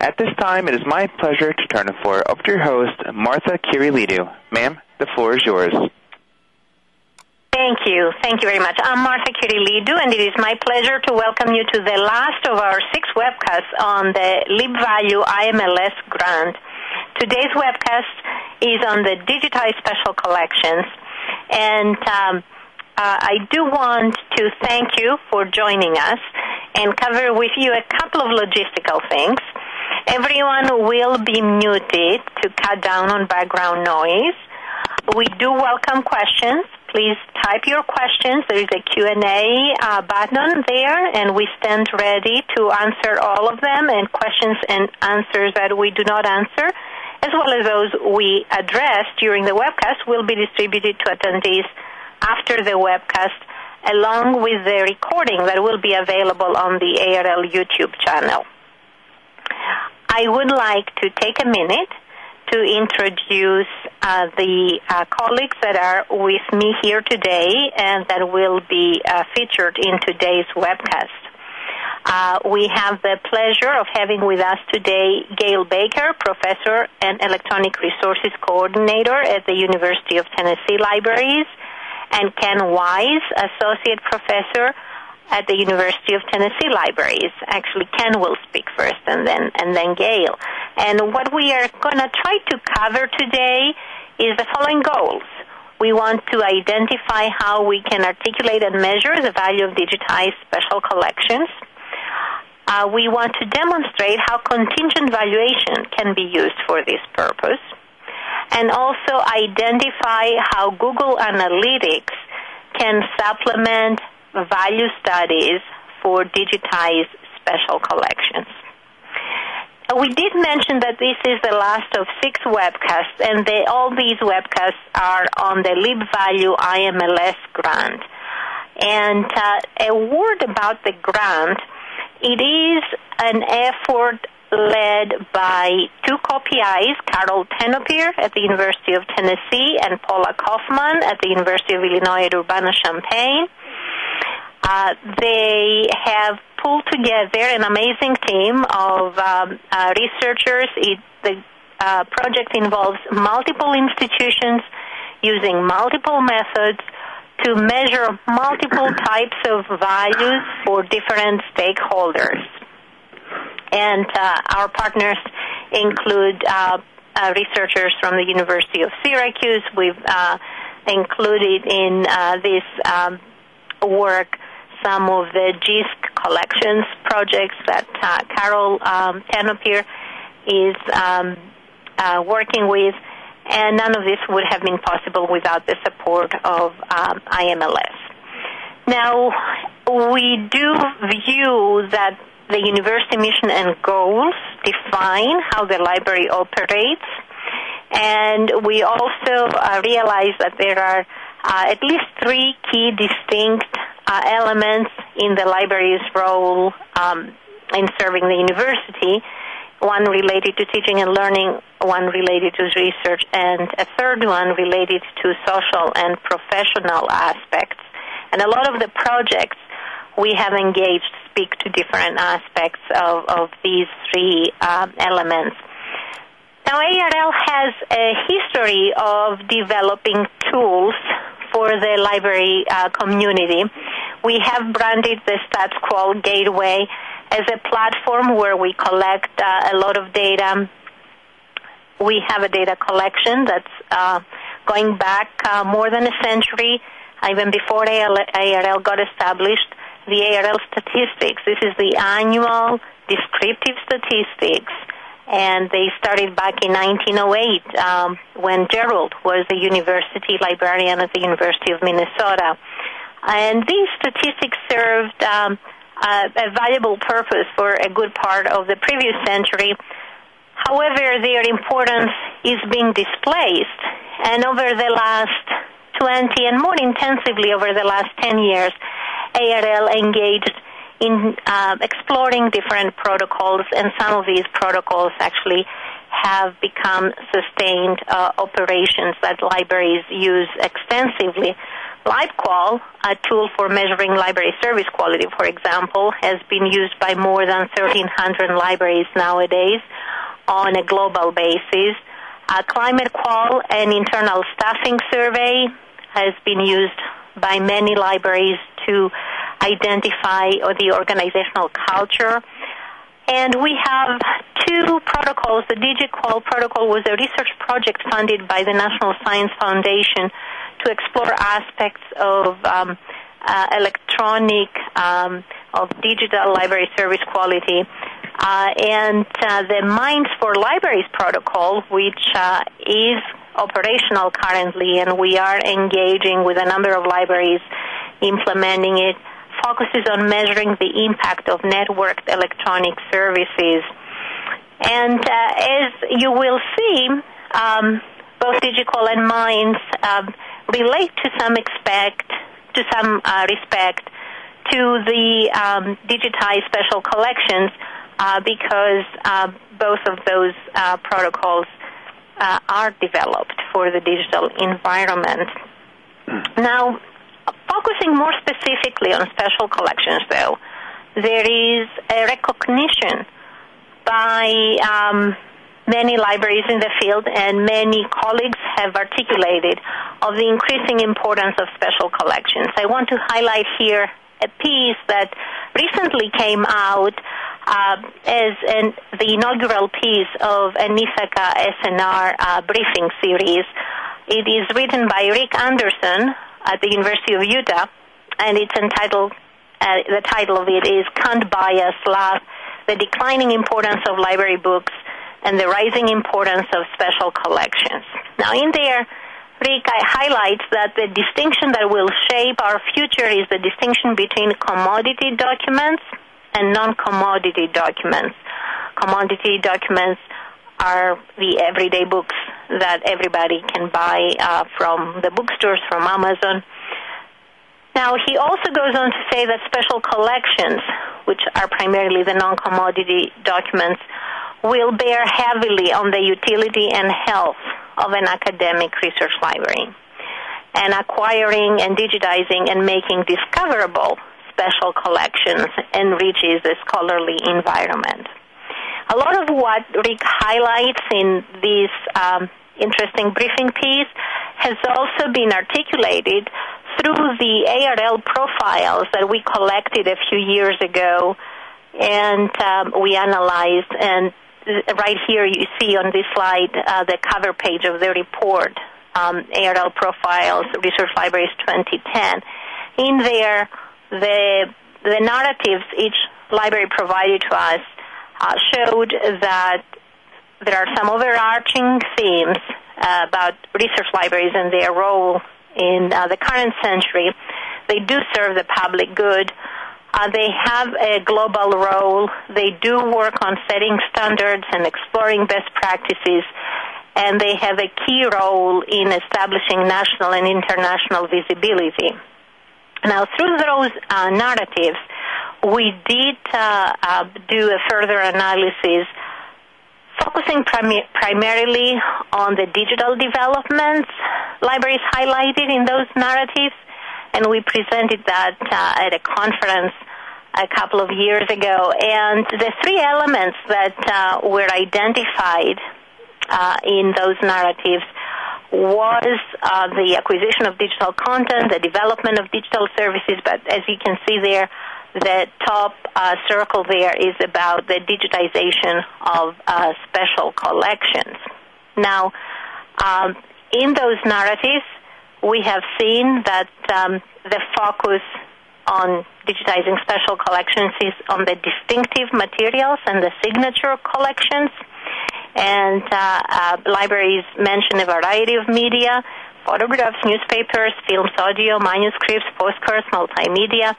At this time, it is my pleasure to turn the floor over to your host, Martha Kyrilidou. Ma'am, the floor is yours. Thank you. Thank you very much. I'm Martha Kyrilidou, and it is my pleasure to welcome you to the last of our six webcasts on the LibValue IMLS grant. Today's webcast is on the digitized special collections, and um, uh, I do want to thank you for joining us and cover with you a couple of logistical things. Everyone will be muted to cut down on background noise. We do welcome questions please type your questions. There is a Q&A uh, button there, and we stand ready to answer all of them and questions and answers that we do not answer, as well as those we address during the webcast, will be distributed to attendees after the webcast, along with the recording that will be available on the ARL YouTube channel. I would like to take a minute to introduce uh, the uh, colleagues that are with me here today and that will be uh, featured in today's webcast. Uh, we have the pleasure of having with us today Gayle Baker, Professor and Electronic Resources Coordinator at the University of Tennessee Libraries, and Ken Wise, Associate Professor at the University of Tennessee Libraries. Actually, Ken will speak first, and then and then Gayle. And what we are going to try to cover today is the following goals. We want to identify how we can articulate and measure the value of digitized special collections. Uh, we want to demonstrate how contingent valuation can be used for this purpose, and also identify how Google Analytics can supplement value studies for digitized special collections. We did mention that this is the last of six webcasts, and they, all these webcasts are on the LibValue IMLS grant. And uh, a word about the grant it is an effort led by two co-PIs, Carol Tenopir at the University of Tennessee and Paula Kaufman at the University of Illinois at Urbana-Champaign. Uh, they have pulled together an amazing team of um, uh, researchers. It, the uh, project involves multiple institutions using multiple methods to measure multiple types of values for different stakeholders. And uh, our partners include uh, researchers from the University of Syracuse. We've included in this um, work some of the JISC collections projects that uh, Carol um, Tenopir is um, uh, working with, and none of this would have been possible without the support of um, IMLS. Now, we do view that the university mission and goals define how the library operates, and we also uh, realize that there are uh, at least three key distinct uh, elements in the library's role um, in serving the university. One related to teaching and learning, one related to research, and a third one related to social and professional aspects. And a lot of the projects we have engaged speak to different aspects of, of these three um, elements. Now, ARL has a history of developing tools for the library uh, community. We have branded the StatsQual Gateway as a platform where we collect uh, a lot of data. We have a data collection that's uh, going back uh, more than a century, even before ARL got established. The ARL statistics. This is the annual descriptive statistics and they started back in 1908 um, when Gerould was a university librarian at the University of Minnesota. And these statistics served um, a, valuable purpose for a good part of the previous century. However, their importance is being displaced, and over the last 20 and more intensively over the last 10 years, ARL engaged in uh, exploring different protocols, and some of these protocols actually have become sustained uh, operations that libraries use extensively. LibQual, a tool for measuring library service quality, for example, has been used by more than 1,300 libraries nowadays on a global basis. Uh, ClimateQual, an internal staffing survey, has been used by many libraries to identify the organizational culture. And we have two protocols. The DigiQual protocol was a research project funded by the National Science Foundation to explore aspects of um, uh, electronic, um, of digital library service quality. Uh, and uh, the MINES for Libraries protocol, which uh, is operational currently, and we are engaging with a number of libraries implementing it, focuses on measuring the impact of networked electronic services. And uh, as you will see, um, both DigiQual and MINES um, relate to some expect to some uh, respect to the um, digitized special collections uh, because uh, both of those uh, protocols uh, are developed for the digital environment. Now, focusing more specifically on special collections, though, there is a recognition by um, many libraries in the field and many colleagues have articulated of the increasing importance of special collections. I want to highlight here a piece that recently came out uh, as an, the inaugural piece of a Ithaka S+R uh, briefing series. It is written by Rick Anderson at the University of Utah, and it's entitled, uh, the title of it is Can't Buy Us Love, the declining importance of library books and the rising importance of special collections. Now, in there, Rick highlights that the distinction that will shape our future is the distinction between commodity documents and non-commodity documents. Commodity documents are the everyday books that everybody can buy uh, from the bookstores, from Amazon. Now, he also goes on to say that special collections, which are primarily the non commodity documents, will bear heavily on the utility and health of an academic research library. And acquiring and digitizing and making discoverable special collections enriches the scholarly environment. A lot of what Rick highlights in this um, interesting briefing piece has also been articulated through the ARL profiles that we collected a few years ago and um, we analyzed and right here you see on this slide uh, the cover page of the report um, ARL profiles research libraries 2010 in there the the narratives each library provided to us uh, showed that there are some overarching themes uh, about research libraries and their role in uh, the current century. They do serve the public good. Uh, they have a global role. They do work on setting standards and exploring best practices. And they have a key role in establishing national and international visibility. Now, through those uh, narratives, we did uh, uh, do a further analysis focusing prim- primarily on the digital developments libraries highlighted in those narratives, and we presented that uh, at a conference a couple of years ago. And the three elements that uh, were identified uh, in those narratives was uh, the acquisition of digital content, the development of digital services, but as you can see there, the top uh, circle there is about the digitization of uh, special collections. Now, um, in those narratives, we have seen that um, the focus on digitizing special collections is on the distinctive materials and the signature collections. And uh, uh, libraries mention a variety of media photographs, newspapers, films, audio, manuscripts, postcards, multimedia.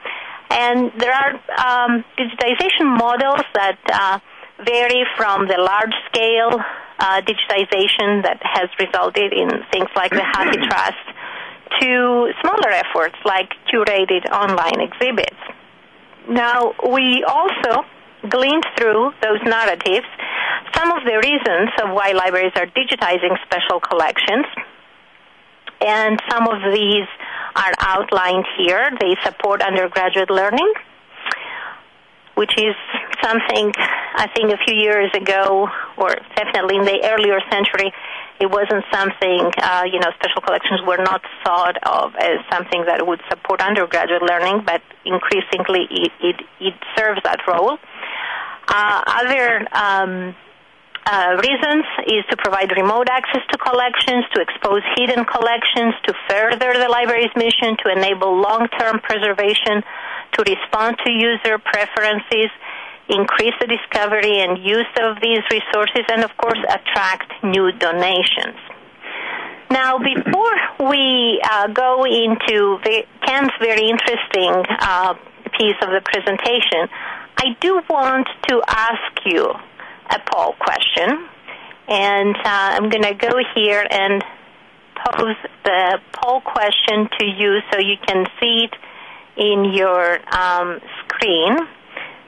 And there are um, digitization models that uh, vary from the large scale uh, digitization that has resulted in things like the HathiTrust to smaller efforts like curated online exhibits. Now, we also gleaned through those narratives some of the reasons of why libraries are digitizing special collections, and some of these are outlined here. They support undergraduate learning, which is something I think a few years ago, or definitely in the earlier century, it wasn't something, uh, you know, special collections were not thought of as something that would support undergraduate learning, but increasingly it, it, it serves that role. Uh, other um, uh, reasons is to provide remote access to collections, to expose hidden collections, to further the library's mission, to enable long-term preservation, to respond to user preferences, increase the discovery and use of these resources, and of course attract new donations. Now, before we uh, go into the, Ken's very interesting uh, piece of the presentation, I do want to ask you a poll question, and uh, I'm going to go here and pose the poll question to you so you can see it in your um, screen.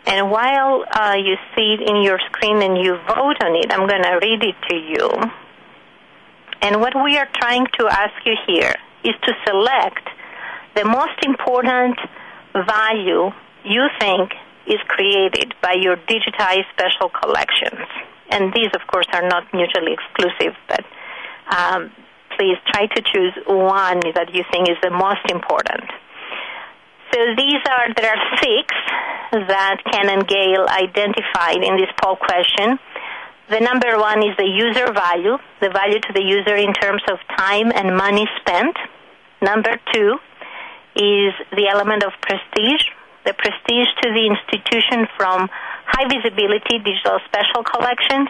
And while uh, you see it in your screen and you vote on it, I'm going to read it to you. And what we are trying to ask you here is to select the most important value you think is created by your digitized special collections. And these, of course, are not mutually exclusive, but um, please try to choose one that you think is the most important. So these are, there are six that Ken and Gayle identified in this poll question. The number one is the user value, the value to the user in terms of time and money spent. Number two is the element of prestige, the prestige to the institution from high visibility digital special collections.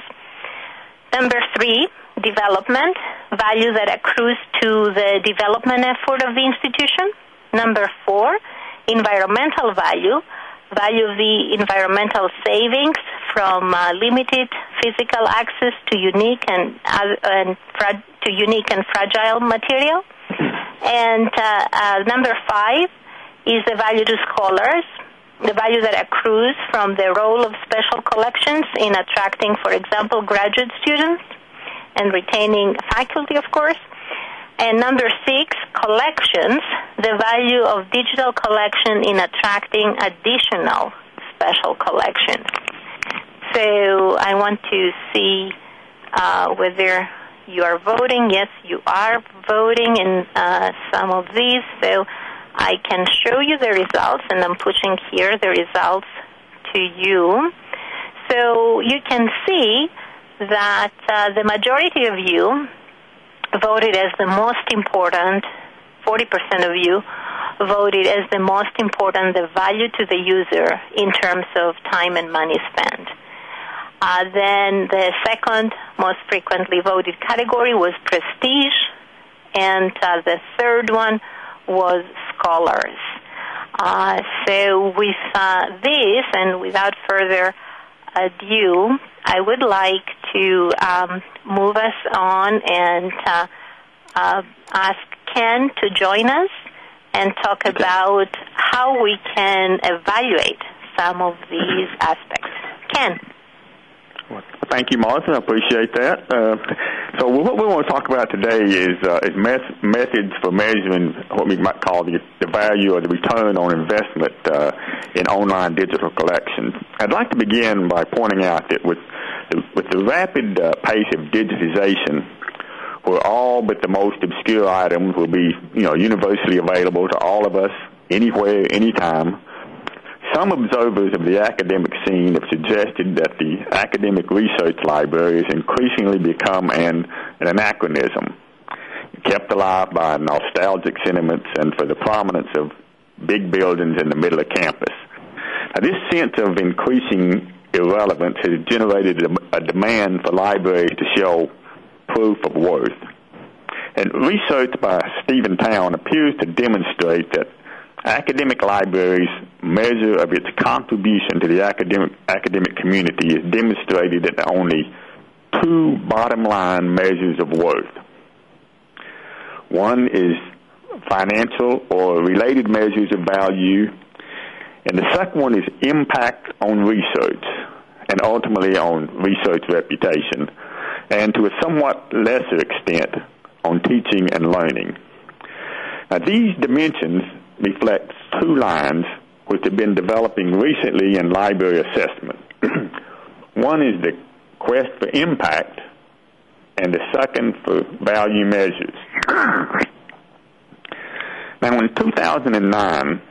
Number three, development, value that accrues to the development effort of the institution. Number four, environmental value, value of the environmental savings from uh, limited physical access to unique and, uh, and fra- to unique and fragile material. And uh, uh number five, is the value to scholars, the value that accrues from the role of special collections in attracting, for example, graduate students and retaining faculty, of course. And number six, collections, the value of digital collection in attracting additional special collections. So I want to see uh, whether you are voting. Yes, you are voting in uh, some of these. So I can show you the results, and I'm pushing here the results to you. So you can see that uh, the majority of you voted as the most important, 40% of you voted as the most important the value to the user in terms of time and money spent. Uh, then the second most frequently voted category was prestige, and uh, the third one was scholars. Uh, so with uh, this, and without further ado, I would like to um, move us on and uh, uh ask Ken to join us and talk okay. about how we can evaluate some of these aspects. Ken. Thank you, Martha. I appreciate that. Uh, so what we want to talk about today is, uh, is met- methods for measuring what we might call the, the value or the return on investment uh, in online digital collections. I'd like to begin by pointing out that with the, with the rapid uh, pace of digitization, where all but the most obscure items will be, you know, universally available to all of us, anywhere, anytime, some observers of the academic scene have suggested that the academic research library has increasingly become an, an anachronism, kept alive by nostalgic sentiments and for the prominence of big buildings in the middle of campus. Now, this sense of increasing irrelevance has generated a, a demand for libraries to show proof of worth. And research by Stephen Town appears to demonstrate that academic libraries' measure of its contribution to the academic academic community is demonstrated in only two bottom line measures of worth. One is financial or related measures of value, and the second one is impact on research and ultimately on research reputation, and to a somewhat lesser extent on teaching and learning. Now, these dimensions reflect two lines which have been developing recently in library assessment. One is the quest for impact, and the second for value measures. now, in 2009,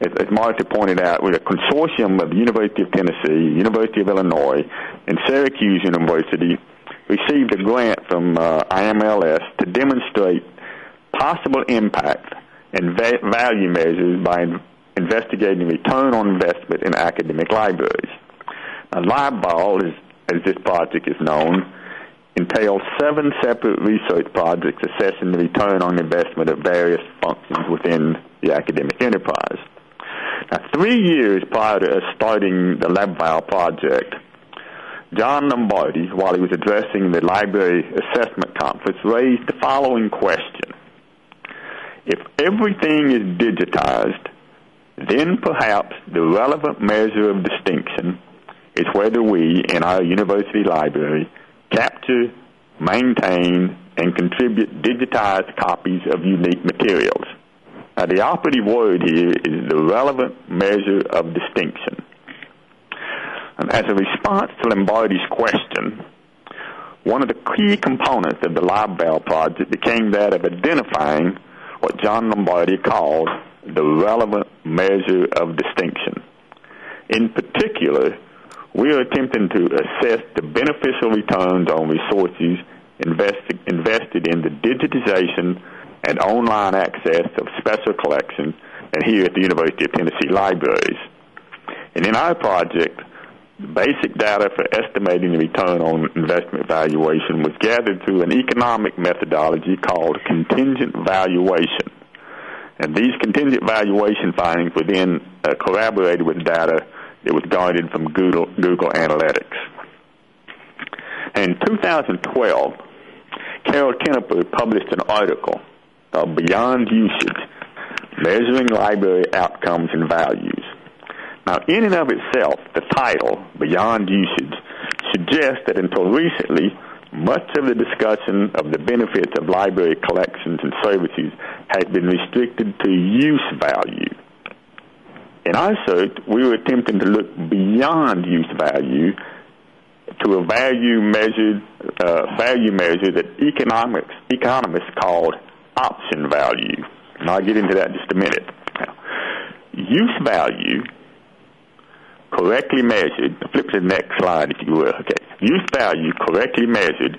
as, as Martha pointed out, with a consortium of the University of Tennessee, University of Illinois, and Syracuse University, received a grant from uh, IMLS to demonstrate possible impact and va- value measures by in- investigating return on investment in academic libraries. Now, LibVal, as, as this project is known, entails seven separate research projects assessing the return on investment of various functions within the academic enterprise. Now, three years prior to us starting the LibVal project, John Lombardi, while he was addressing the library assessment conference, raised the following question. If everything is digitized, then perhaps the relevant measure of distinction is whether we, in our university library, capture, maintain, and contribute digitized copies of unique materials. Now, the operative word here is the relevant measure of distinction. And as a response to Lombardi's question, one of the key components of the LibVal project became that of identifying what John Lombardi called the relevant measure of distinction. In particular, we are attempting to assess the beneficial returns on resources invested, invested in the digitization and online access of special collections and here at the University of Tennessee libraries. And in our project, basic data for estimating the return on investment valuation was gathered through an economic methodology called contingent valuation. And these contingent valuation findings were then uh, corroborated with data that was garnered from Google, Google Analytics. In 2012, Carol Tenopir published an article called Beyond Usage, Measuring Library Outcomes and Values. Now, in and of itself, the title, Beyond Usage, suggests that until recently, much of the discussion of the benefits of library collections and services had been restricted to use value. In our search, we were attempting to look beyond use value to a value measured uh, value measure that economics economists called option value. And I'll get into that in just a minute. Now, use value correctly measured, flip to the next slide if you will. Okay. Use value correctly measured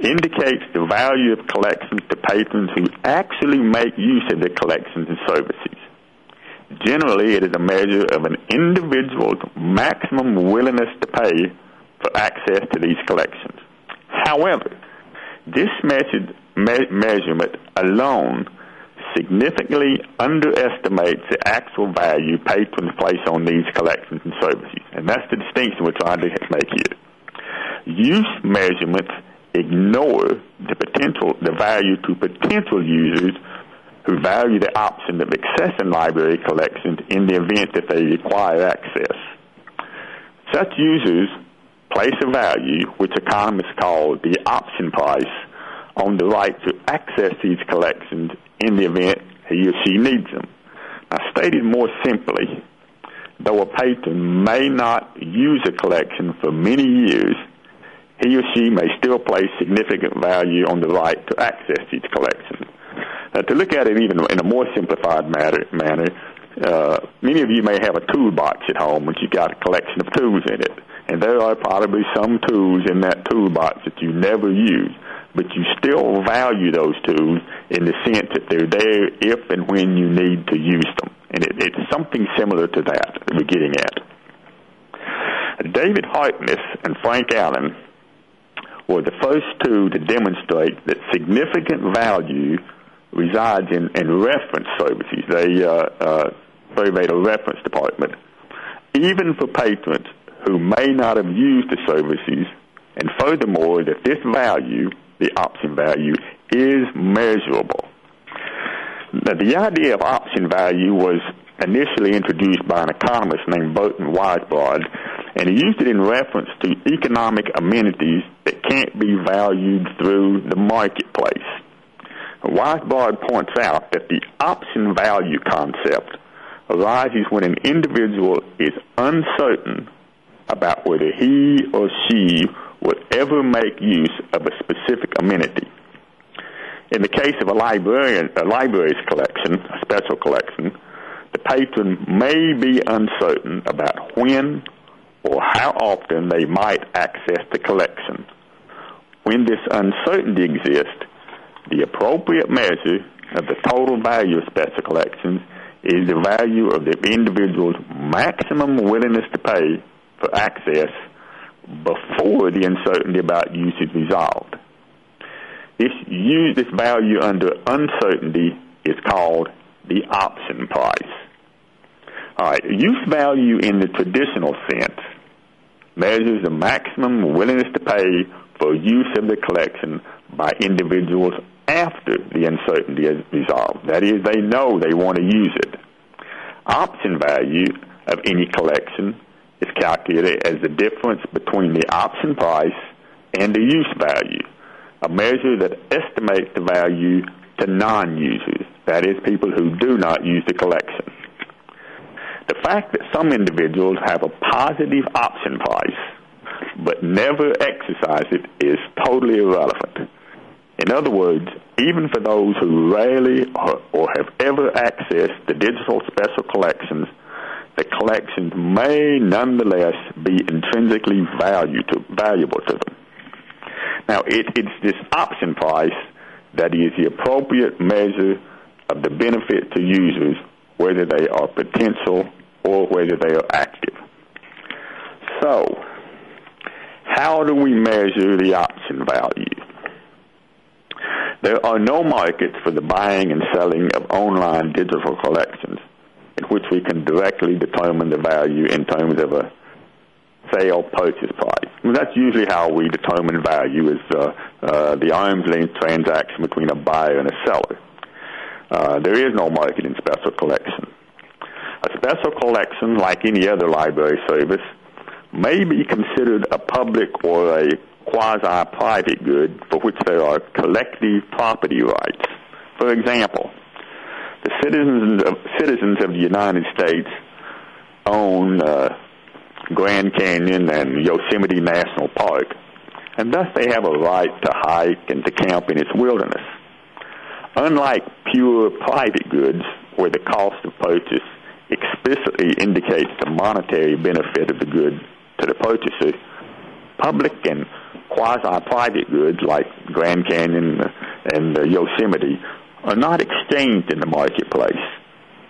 indicates the value of collections to patrons who actually make use of the collections and services. Generally, it is a measure of an individual's maximum willingness to pay for access to these collections. However, this measured, me- measurement alone significantly underestimates the actual value patrons place on these collections and services. And that's the distinction we're trying to make here. Use measurements ignore the potential, the value to potential users who value the option of accessing library collections in the event that they require access. Such users place a value, which economists call the option price, on the right to access these collections in the event he or she needs them. Now, stated more simply, though a patron may not use a collection for many years, he or she may still place significant value on the right to access these collection. Now, to look at it even in a more simplified matter, manner, uh, many of you may have a toolbox at home which you've got a collection of tools in it. And there are probably some tools in that toolbox that you never use, but you still value those tools in the sense that they're there if and when you need to use them. And it, it's something similar to that that we're getting at. David Harless and Frank Allen were the first two to demonstrate that significant value resides in, in reference services. They uh, uh, surveyed a reference department, even for patrons who may not have used the services, and furthermore, that this value, the option value, is measurable. Now, the idea of option value was initially introduced by an economist named Burton Weisbrod, and he used it in reference to economic amenities that can't be valued through the marketplace. Weisbrod points out that the option value concept arises when an individual is uncertain about whether he or she would ever make use of a specific amenity. In the case of a librarian, a library's collection, a special collection, the patron may be uncertain about when or how often they might access the collection. When this uncertainty exists, the appropriate measure of the total value of special collections is the value of the individual's maximum willingness to pay for access before the uncertainty about use is resolved. This, use, this value under uncertainty is called the option price. All right, use value in the traditional sense measures the maximum willingness to pay for use of the collection by individuals after the uncertainty is resolved. That is, they know they want to use it. Option value of any collection is calculated as the difference between the option price and the use value, a measure that estimates the value to non-users, that is, people who do not use the collection. The fact that some individuals have a positive option price but never exercise it is totally irrelevant. In other words, even for those who rarely or, or have ever accessed the digital special collections, the collections may nonetheless be intrinsically value to, valuable to them. Now, it, it's this option price that is the appropriate measure of the benefit to users, whether they are potential or whether they are active. So, how do we measure the option value? There are no markets for the buying and selling of online digital collections in which we can directly determine the value in terms of a sale purchase price. I mean, that's usually how we determine value is uh, uh, the arm's length transaction between a buyer and a seller. Uh, there is no market in special collection. A special collection, like any other library service, may be considered a public or a quasi-private good for which there are collective property rights. For example, the citizens of, citizens of the United States own uh, Grand Canyon and Yosemite National Park, and thus they have a right to hike and to camp in its wilderness. Unlike pure private goods, where the cost of purchase explicitly indicates the monetary benefit of the good to the purchaser, public and quasi-private goods like Grand Canyon and uh, Yosemite are not exchanged in the marketplace.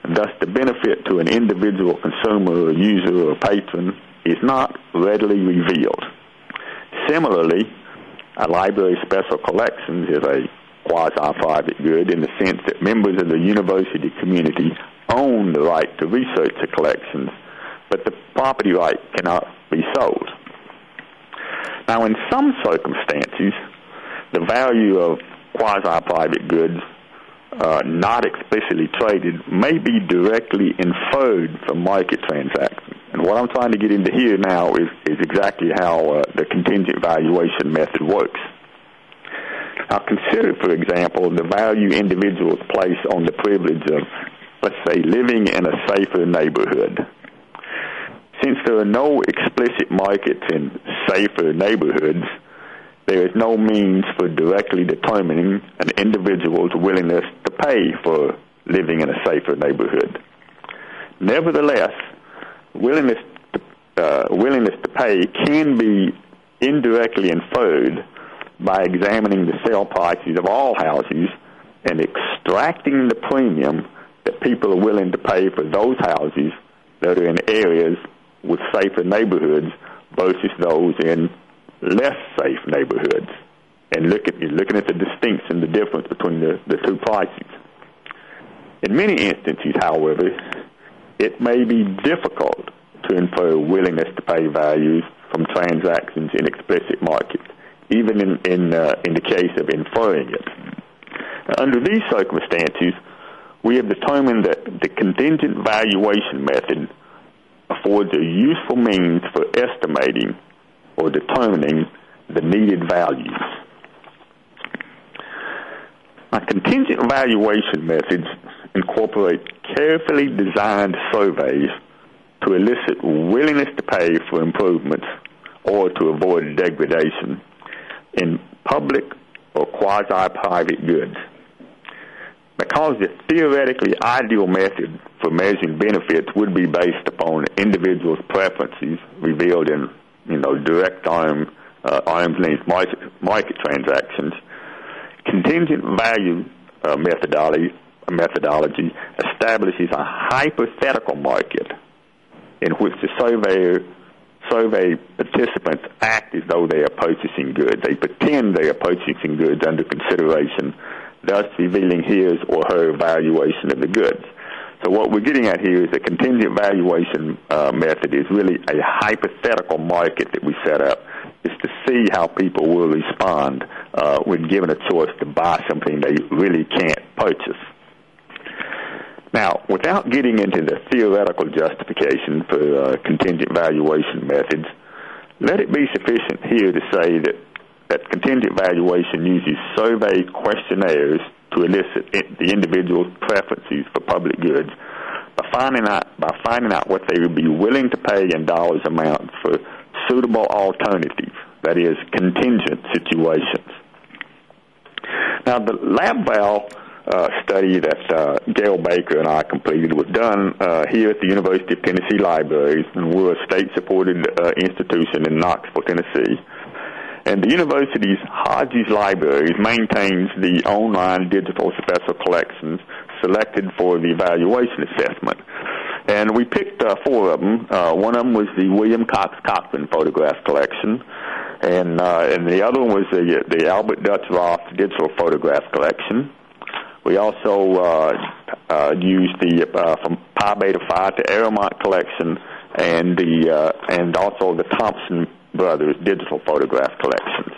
And thus, the benefit to an individual consumer or user or patron is not readily revealed. Similarly, a library special collections is a quasi-private good in the sense that members of the university community own the right to research the collections, but the property right cannot be sold. Now, in some circumstances, the value of quasi-private goods uh, not explicitly traded may be directly inferred from market transactions. And what I'm trying to get into here now is, is exactly how uh, the contingent valuation method works. Now, consider, for example, the value individuals place on the privilege of, let's say, living in a safer neighborhood. Since there are no explicit markets in safer neighborhoods, there is no means for directly determining an individual's willingness to pay for living in a safer neighborhood. Nevertheless, willingness to, uh, willingness to pay can be indirectly inferred by examining the sale prices of all houses and extracting the premium that people are willing to pay for those houses that are in areas with safer neighborhoods versus those in less safe neighborhoods and look at, looking at the distinction, the difference between the, the two prices. In many instances, however, it may be difficult to infer willingness to pay values from transactions in explicit markets, even in, in, uh, in the case of inferring it. Now, under these circumstances, we have determined that the contingent valuation method affords a useful means for estimating determining the needed values. Now, contingent valuation methods incorporate carefully designed surveys to elicit willingness to pay for improvements or to avoid degradation in public or quasi-private goods. Because the theoretically ideal method for measuring benefits would be based upon individuals' preferences revealed in, you know, direct arm, uh, arm's length market, market transactions, contingent value uh, methodology, methodology establishes a hypothetical market in which the surveyor survey participants act as though they are purchasing goods. They pretend they are purchasing goods under consideration, thus revealing his or her valuation of the goods. So what we're getting at here is the contingent valuation uh, method is really a hypothetical market that we set up is to see how people will respond uh, when given a choice to buy something they really can't purchase. Now, without getting into the theoretical justification for uh, contingent valuation methods, let it be sufficient here to say that, that contingent valuation uses survey questionnaires to elicit the individual's preferences for public goods by finding out by finding out what they would be willing to pay in dollars amounts for suitable alternatives, that is, contingent situations. Now, the LibVal uh, study that uh, Gayle Baker and I completed was done uh, here at the University of Tennessee Libraries, and we're a state-supported uh, institution in Knoxville, Tennessee. And the university's Hodges Libraries maintains the online digital special collections selected for the evaluation assessment. And we picked uh, four of them. Uh, one of them was the William Cox Cochran photograph collection, and uh, and the other one was the the Albert Dutch Roth digital photograph collection. We also uh, uh, used the uh, from Pi Beta Phi to Arrowmont collection, and the uh, and also the Thompson brothers digital photograph collections.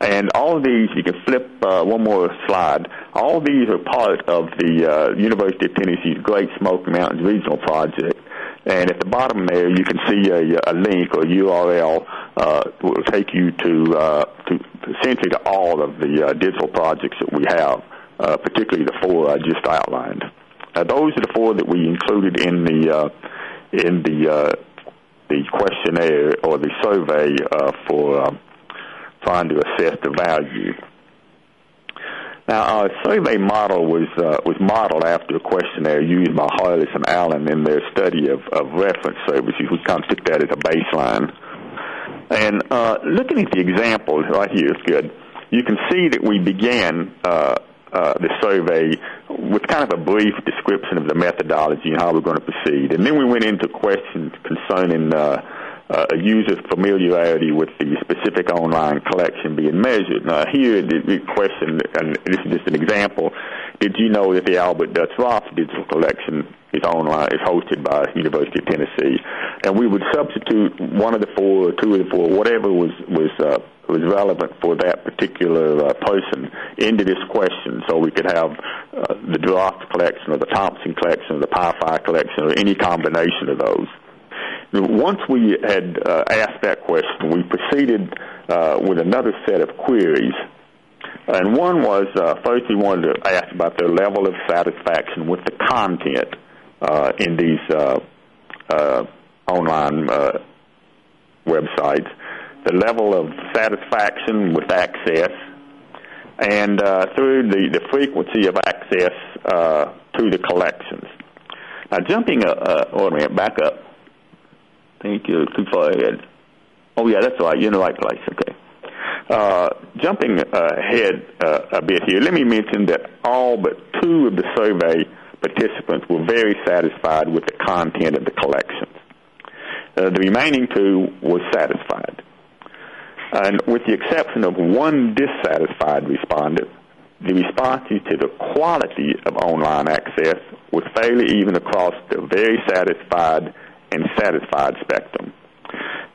And all of these, you can flip uh, one more slide. All these are part of the uh, University of Tennessee's Great Smoky Mountains Regional Project. And at the bottom there, you can see a, a link or URL uh, will take you to, uh, to essentially to all of the uh, digital projects that we have, uh, particularly the four I just outlined. Uh, those are the four that we included in the uh, in the uh, the questionnaire or the survey uh, for. Um, trying to assess the value. Now, our survey model was uh, was modeled after a questionnaire used by Harless and Allen in their study of, of reference services. We kind of took that as a baseline. And uh, looking at the example right here is good. You can see that we began uh, uh, the survey with kind of a brief description of the methodology and how we're going to proceed. And then we went into questions concerning uh, uh, a user's familiarity with the specific online collection being measured. Now, here the, the question, and this is just an example, did you know that the Albert Dutch Roth digital collection is online, is hosted by University of Tennessee? And we would substitute one of the four, two of the four, whatever was was uh, was relevant for that particular uh, person into this question, so we could have uh, the Roth collection or the Thompson collection or the Pi Phi collection or any combination of those. Once we had uh, asked that question, we proceeded uh, with another set of queries. And one was uh, first we wanted to ask about their level of satisfaction with the content uh, in these uh, uh, online websites, the level of satisfaction with access, and through the, the frequency of access to the collections. Now, jumping, uh, uh, back up. Thank you. Ahead. Oh, yeah, that's right. You're in the right place. Okay. Uh, jumping ahead uh, a bit here, let me mention that all but two of the survey participants were very satisfied with the content of the collections. Uh, the remaining two were satisfied. And with the exception of one dissatisfied respondent, the responses to the quality of online access was fairly even across the very satisfied and satisfied spectrum.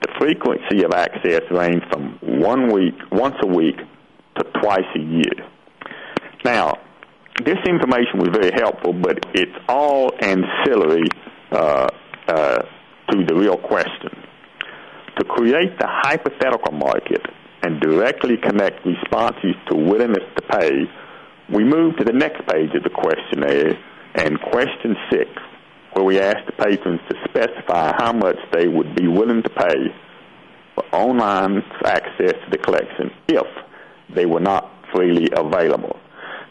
The frequency of access ranged from one week, once a week, to twice a year. Now, this information was very helpful, but it's all ancillary uh, uh, to the real question. To create the hypothetical market and directly connect responses to willingness to pay We move to the next page of the questionnaire and question six, where we ask the patrons to specify how much they would be willing to pay for online access to the collection if they were not freely available.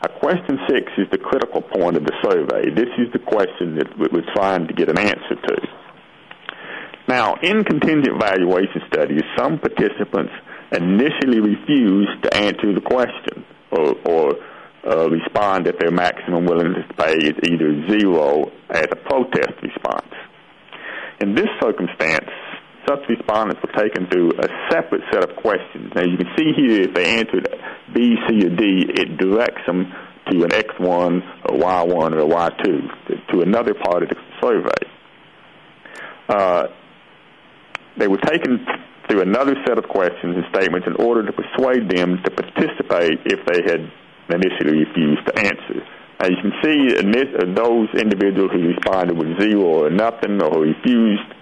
Now, question six is the critical point of the survey. This is the question that we're trying to get an answer to. Now, in contingent valuation studies, some participants initially refused to answer the question or, or uh, respond that their maximum willingness to pay is either zero as a protest response. In this circumstance, such respondents were taken through a separate set of questions. Now you can see here if they answered B, C, or D, it directs them to an X1, a Y1, or a Y2, to another part of the survey. Uh, they were taken through another set of questions and statements in order to persuade them to participate if they had initially refused to answer. As you can see, those individuals who responded with zero or nothing or refused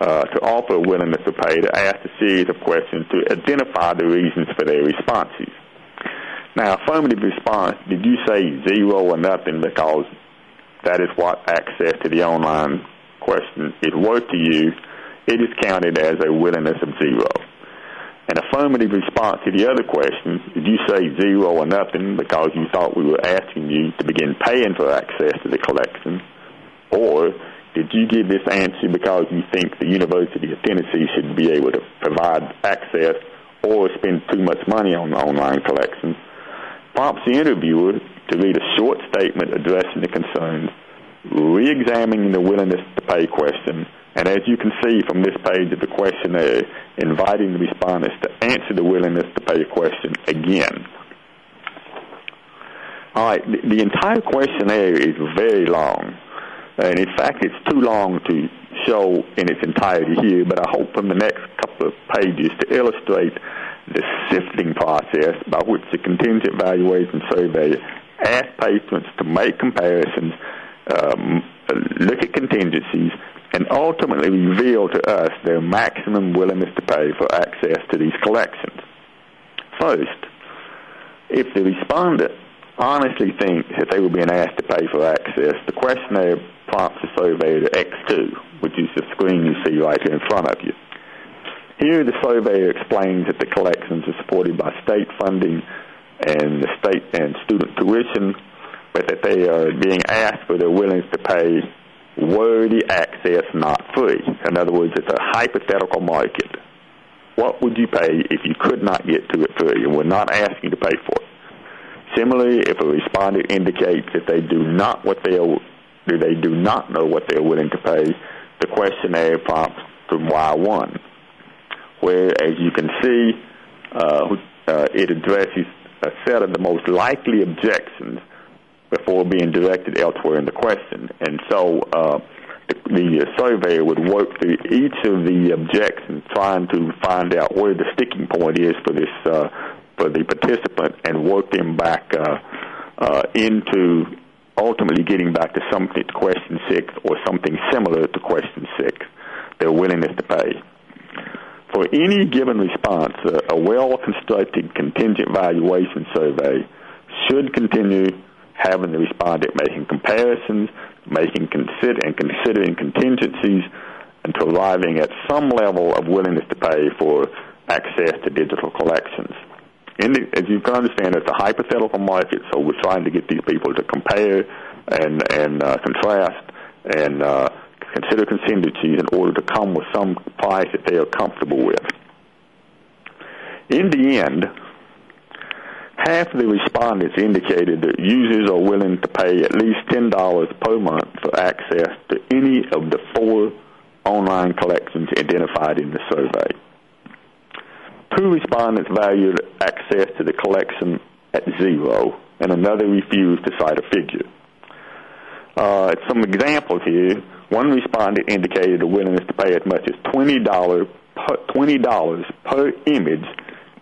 uh, to offer a willingness to pay to ask a series of questions to identify the reasons for their responses. Now, affirmative response, did you say zero or nothing because that is what access to the online question is worth to you, it is counted as a willingness of zero. An affirmative response to the other question, did you say zero or nothing because you thought we were asking you to begin paying for access to the collection? Or did you give this answer because you think the University of Tennessee should be able to provide access or spend too much money on the online collection? Prompts the interviewer to read a short statement addressing the concerns, re-examining the willingness to pay question, and as you can see from this page of the questionnaire, inviting the respondents to answer the willingness to pay question again. All right, the, the entire questionnaire is very long. And in fact, it's too long to show in its entirety here, but I hope from the next couple of pages to illustrate the sifting process by which the contingent valuation survey asks patrons to make comparisons, um, look at contingencies, and ultimately reveal to us their maximum willingness to pay for access to these collections. First, if the respondent honestly thinks that they were being asked to pay for access, the questionnaire prompts the surveyor to X2, which is the screen you see right here in front of you. Here, the surveyor explains that the collections are supported by state funding and the state and student tuition, but that they are being asked for their willingness to pay were the access not free. In other words, it's a hypothetical market. What would you pay if you could not get to it free and we're not asking you to pay for it? Similarly, if a respondent indicates that they do not what they are, they do not know what they are willing to pay, the questionnaire prompts to Y1, where, as you can see, uh, uh, it addresses a set of the most likely objections before being directed elsewhere in the question. And so uh, the, the surveyor would work through each of the objections, trying to find out where the sticking point is for this uh, for the participant, and work them back uh, uh, into ultimately getting back to something to question six or something similar to question six, their willingness to pay. For any given response, a, a well-constructed contingent valuation survey should continue having the respondent making comparisons, making consider and considering contingencies until arriving at some level of willingness to pay for access to digital collections. The, as you can understand, it's a hypothetical market, so we're trying to get these people to compare and and uh, contrast and uh, consider contingencies in order to come with some price that they are comfortable with. In the end, half of the respondents indicated that users are willing to pay at least $10 per month for access to any of the four online collections identified in the survey. Two respondents valued access to the collection at zero, and another refused to cite a figure. Uh, some examples here. One respondent indicated a willingness to pay as much as $20 per, $20 per image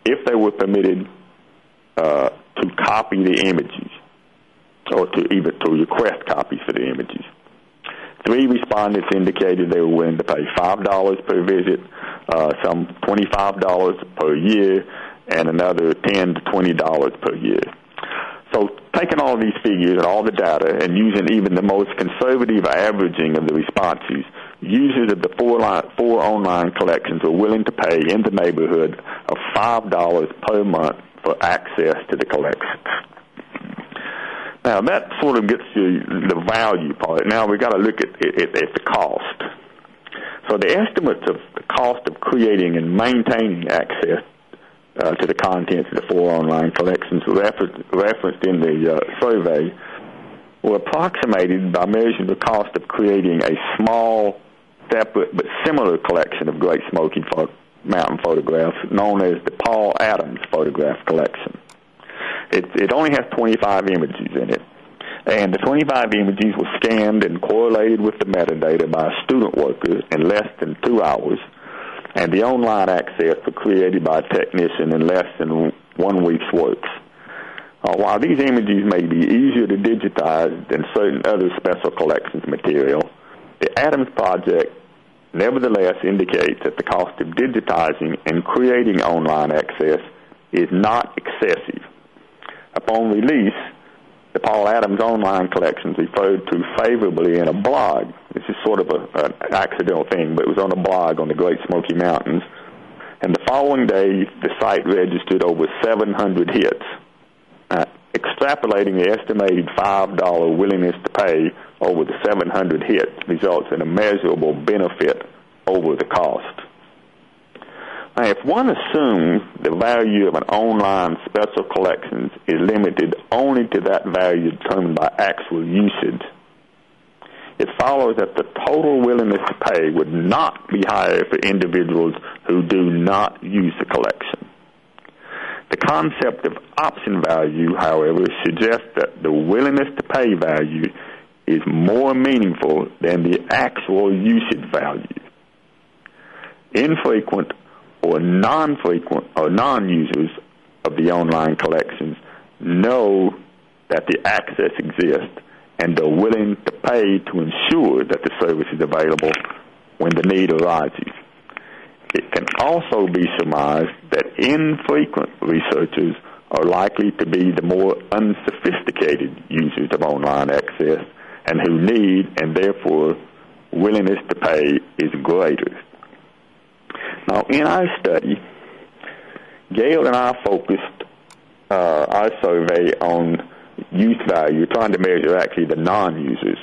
if they were permitted uh, to copy the images or to even to request copies for the images. Three respondents indicated they were willing to pay $5 per visit, uh, some $25 per year, and another 10 to $20 per year. So taking all these figures and all the data and using even the most conservative averaging of the responses, users of the four, line, four online collections were willing to pay in the neighborhood of $5 per month for access to the collections. Now that sort of gets you the value part. Now we've got to look at, at, at the cost. So the estimates of the cost of creating and maintaining access uh, to the contents of the four online collections referenced, referenced in the uh, survey were approximated by measuring the cost of creating a small, separate but similar collection of Great Smoky Mountain photographs known as the Paul Adams Photograph Collection. It, it only has 25 images in it, and the 25 images were scanned and correlated with the metadata by a student worker in less than two hours and the online access were created by a technician in less than one week's works. Uh, while these images may be easier to digitize than certain other special collections material, the Adams Project nevertheless indicates that the cost of digitizing and creating online access is not excessive. Upon release, the Paul Adams online collections referred to favorably in a blog. This is sort of a, an accidental thing, but it was on a blog on the Great Smoky Mountains. And the following day, the site registered over 700 hits. Uh, extrapolating the estimated $5 willingness to pay over the 700 hits results in a measurable benefit over the cost. Now, if one assumes the value of an online special collections is limited only to that value determined by actual usage, it follows that the total willingness to pay would not be higher for individuals who do not use the collection. The concept of option value, however, suggests that the willingness to pay value is more meaningful than the actual usage value. Infrequent or non-frequent or non-users of the online collections know that the access exists and are willing to pay to ensure that the service is available when the need arises. It can also be surmised that infrequent researchers are likely to be the more unsophisticated users of online access and who need and therefore willingness to pay is greater. Now, in our study, Gayle and I focused uh, our survey on use value, trying to measure actually the non-users.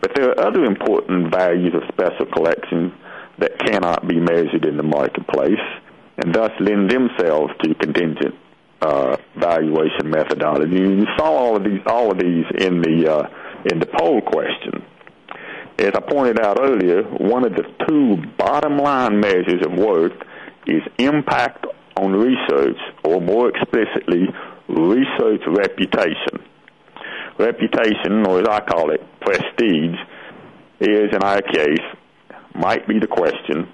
But there are other important values of special collections that cannot be measured in the marketplace and thus lend themselves to contingent uh, valuation methodology. You saw all of these, all of these in the uh, in the poll question. As I pointed out earlier, one of the two bottom line measures of worth is impact on research, or more explicitly, research reputation. Reputation, or as I call it, prestige, is in our case, might be the question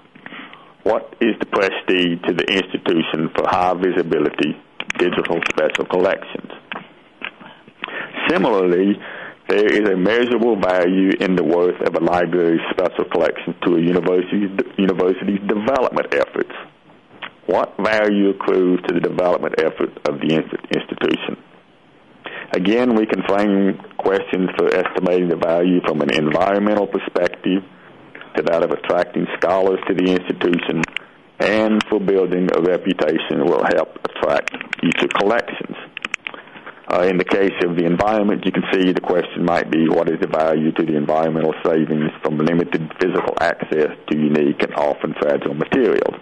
what is the prestige to the institution for high visibility digital special collections? Similarly, there is a measurable value in the worth of a library's special collection to a university's, university's development efforts. What value accrues to the development effort of the institution? Again, we can frame questions for estimating the value from an environmental perspective to that of attracting scholars to the institution and for building a reputation will help attract future collections. Uh, in the case of the environment, you can see the question might be what is the value to the environmental savings from limited physical access to unique and often fragile materials.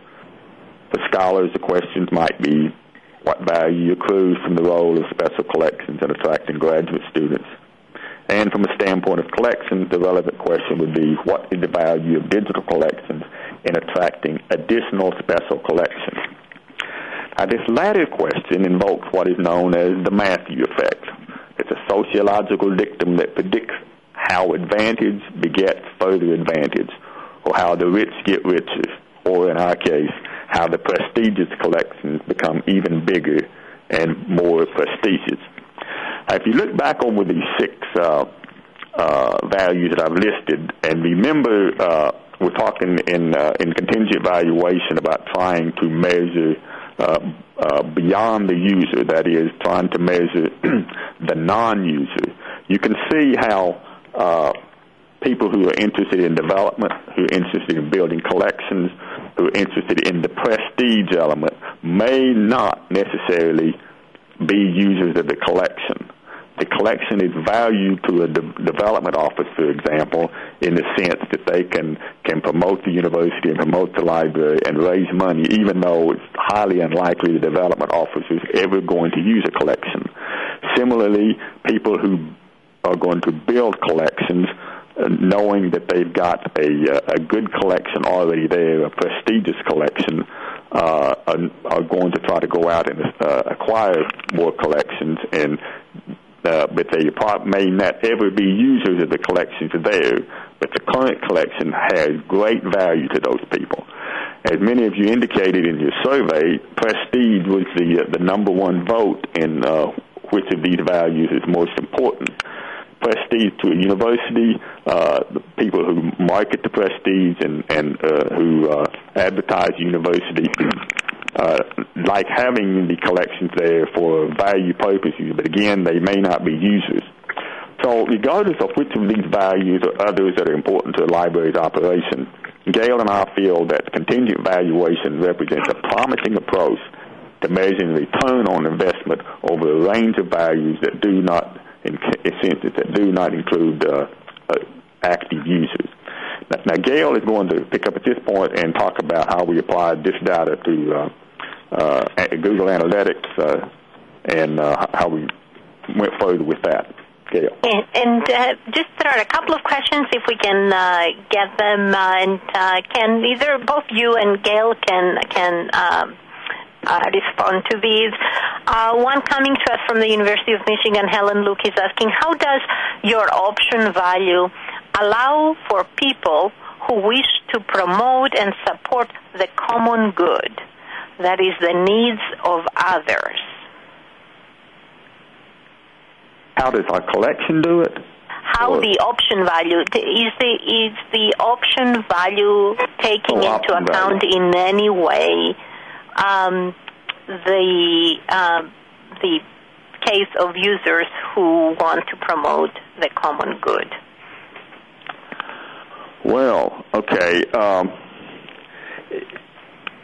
For scholars, the questions might be what value accrues from the role of special collections in attracting graduate students. And from a standpoint of collections, the relevant question would be what is the value of digital collections in attracting additional special collections? Now, this latter question invokes what is known as the Matthew effect. It's a sociological dictum that predicts how advantage begets further advantage, or how the rich get richer, or in our case, how the prestigious collections become even bigger and more prestigious. Now, if you look back over these six uh, uh, values that I've listed, and remember, uh, we're talking in uh, in contingent valuation about trying to measure beyond the user, that is, trying to measure the non-user, you can see how uh, people who are interested in development, who are interested in building collections, who are interested in the prestige element, may not necessarily be users of the collection the collection is valued to a de- development office, for example, in the sense that they can can promote the university and promote the library and raise money, even though it's highly unlikely the development office is ever going to use a collection. Similarly, people who are going to build collections uh, knowing that they've got a, uh, a good collection already there, a prestigious collection, uh, are, are going to try to go out and uh, acquire more collections and uh, but they may not ever be users of the collections there, but the current collection has great value to those people. As many of you indicated in your survey, prestige was the uh, the number one vote in uh, which of these values is most important. Prestige to a university, uh, the people who market the prestige and, and uh, who uh, advertise university uh, like having the collections there for value purposes, but again, they may not be users. So regardless of which of these values or others that are important to a library's operation, Gayle and I feel that contingent valuation represents a promising approach to measuring return on investment over a range of values that do not, that do not include uh, uh, active users. Now, now, Gayle is going to pick up at this point and talk about how we apply this data to uh, uh, Google Analytics and how we went further with that. Gayle. And, and uh, just there are a couple of questions if we can uh, get them, uh, and can either both you and Gayle can can um, respond to these. Uh, one coming to us from the University of Michigan, Helen Luke is asking, how does your option value allow for people who wish to promote and support the common good? that is the needs of others. How does our collection do it? How or? the option value is the is the option value taking oh, into account value. in any way um, the um, the case of users who want to promote the common good? Well, okay. Um,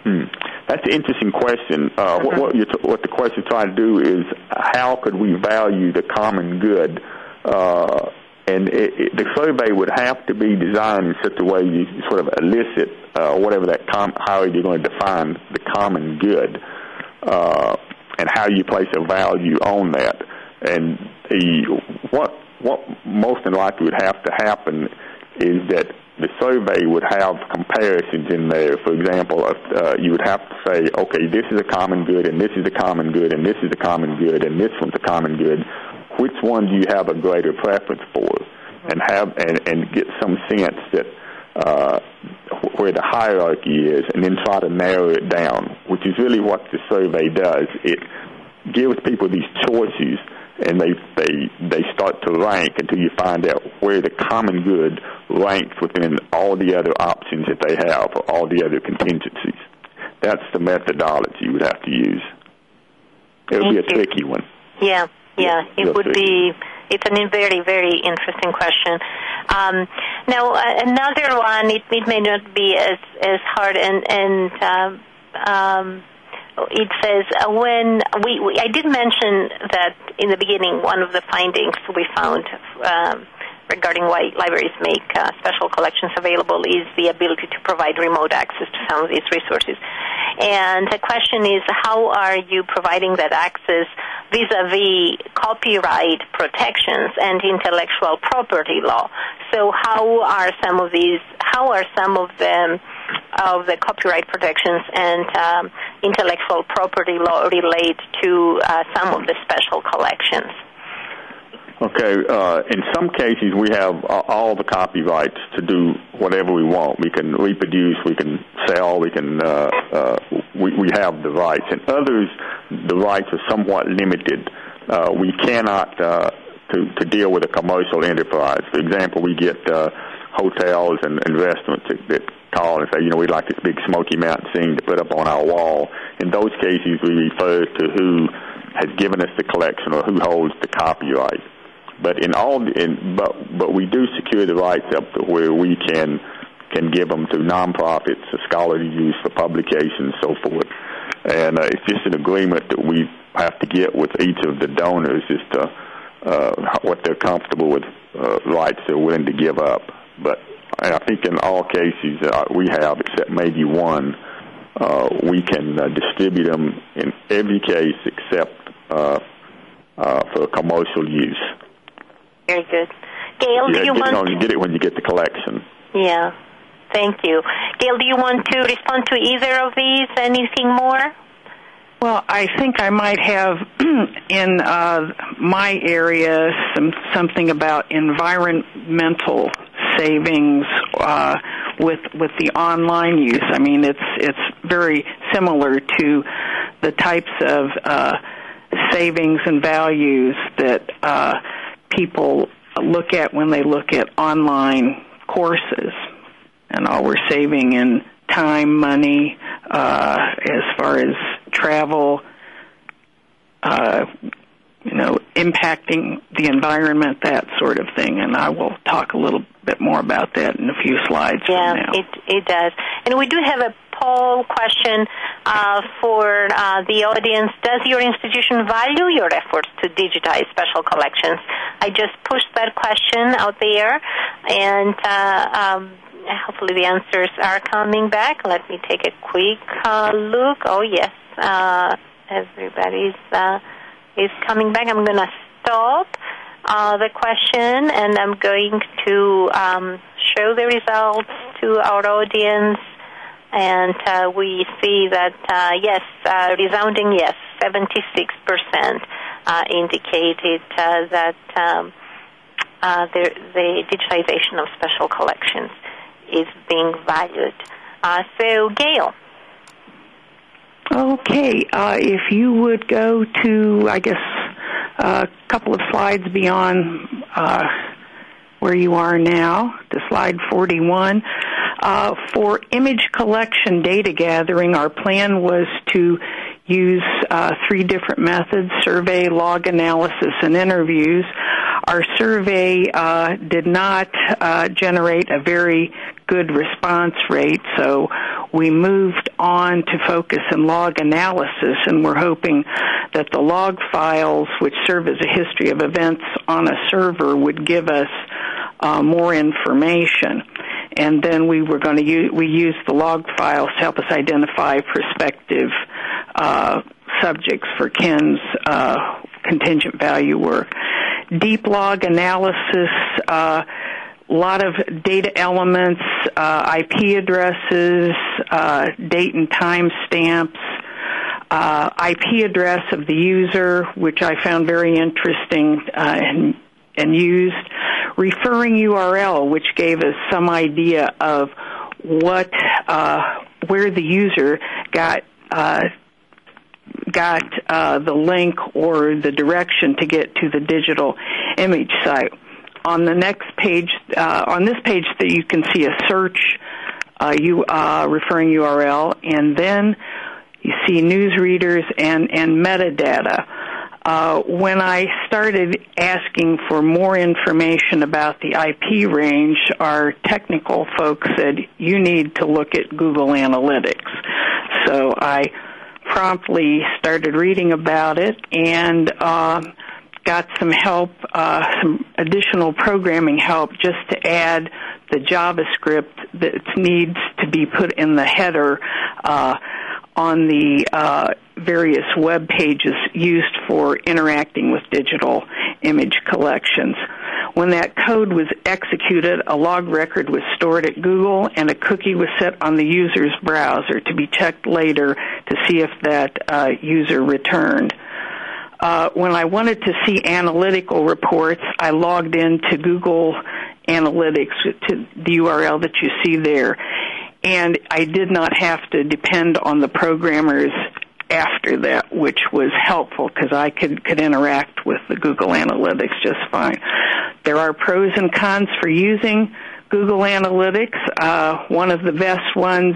hmm. That's an interesting question. Uh, what, what, t- what, the question is trying to do is how could we value the common good? Uh, and it, it, the survey would have to be designed in such a way you sort of elicit uh, whatever that com- how you're going to define the common good uh, and how you place a value on that. And the what what most likely would have to happen is that the survey would have comparisons in there. For example, uh, you would have to say, okay, this is a common good, and this is a common good, and this is a common good, and this one's a common good. Which one do you have a greater preference for? And have and, and get some sense that uh, where the hierarchy is, and then try to narrow it down, which is really what the survey does. It gives people these choices and they they they start to rank until you find out where the common good ranks within all the other options that they have or all the other contingencies. That's the methodology you would have to use. It would be a you. tricky one. Yeah, yeah, it would be. It's a very, very interesting question. Um, now, uh, another one, it, it may not be as as hard, and and um, um, it says uh, when we, we, I did mention that in the beginning, one of the findings we found um, regarding why libraries make uh, special collections available is the ability to provide remote access to some of these resources. And the question is, how are you providing that access vis-a-vis copyright protections and intellectual property law? So, how are some of these? How are some of them? of the copyright protections and um, intellectual property law relate to uh, some of the special collections? Okay. Uh, in some cases, we have all the copyrights to do whatever we want. We can reproduce, we can sell, we can uh, uh, we, we have the rights. In others, the rights are somewhat limited. Uh, we cannot uh, to to deal with a commercial enterprise. For example, we get uh, hotels and, restaurants that, that call and say, you know, we'd like this big Smoky Mountain scene to put up on our wall. In those cases, we refer to who has given us the collection or who holds the copyright. But in all, in, but but we do secure the rights up to where we can can give them to nonprofits, to scholarly use for publication, so forth. And uh, it's just an agreement that we have to get with each of the donors as to uh, what they're comfortable with uh, rights they're willing to give up. But I think in all cases uh, we have, except maybe one, uh, we can uh, distribute them in every case except uh, uh, for commercial use. Very good. Gayle, yeah, do you get, want? No, you get it when you get the collection. Yeah. Thank you. Gayle, do you want to respond to either of these? Anything more? Well, I think I might have in uh, my area some something about environmental savings uh, with with the online use. I mean, it's it's very similar to the types of uh, savings and values that uh, people look at when they look at online courses, and all we're saving in time, money, uh, as far as travel, uh, you know, impacting the environment, that sort of thing. And I will talk a little bit more about that in a few slides yeah, from now. it it does. And we do have a poll question uh, for uh, the audience. Does your institution value your efforts to digitize special collections? I just pushed that question out there, and uh, um, hopefully the answers are coming back. Let me take a quick uh, look. Oh yes, uh, everybody's is coming back. I'm going to stop uh, the question and I'm going to um, show the results to our audience. And uh, we see that uh, yes, uh, resounding yes, 76% uh, indicated uh, that um, uh, the, the digitization of special collections is being valued. So, Gayle. Okay, if you would go to, I guess, a couple of slides beyond where you are now, to slide 41. Uh, for image collection data gathering, our plan was to use uh, three different methods survey, log analysis, and interviews. Our survey uh, did not uh, generate a very good response rate, so we moved on to focus in log analysis, and we're hoping that the log files, which serve as a history of events on a server, would give us uh, more information. And then we were going to use, we used the log files to help us identify prospective uh, subjects for Ken's uh, contingent value work. Deep log analysis, a uh, lot of data elements, uh, IP addresses, uh, date and time stamps, uh, IP address of the user, which I found very interesting and, and used, referring URL, which gave us some idea of what where the user got got uh, the link or the direction to get to the digital image site. On the next page, uh, on this page, that you can see a search uh, you uh, referring URL, and then you see news readers and and metadata. Uh, when I started asking for more information about the IP range, our technical folks said you need to look at Google Analytics. So I promptly started reading about it and uh, got some help, uh, some additional programming help just to add the JavaScript that needs to be put in the header uh, on the uh, various web pages used for interacting with digital image collections. When that code was executed, a log record was stored at Google and a cookie was set on the user's browser to be checked later to see if that uh, user returned. Uh, when I wanted to see analytical reports, I logged into Google Analytics to the URL that you see there. And I did not have to depend on the programmers after that, which was helpful because I could, could interact with the Google Analytics just fine. There are pros and cons for using Google Analytics. Uh, one of the best ones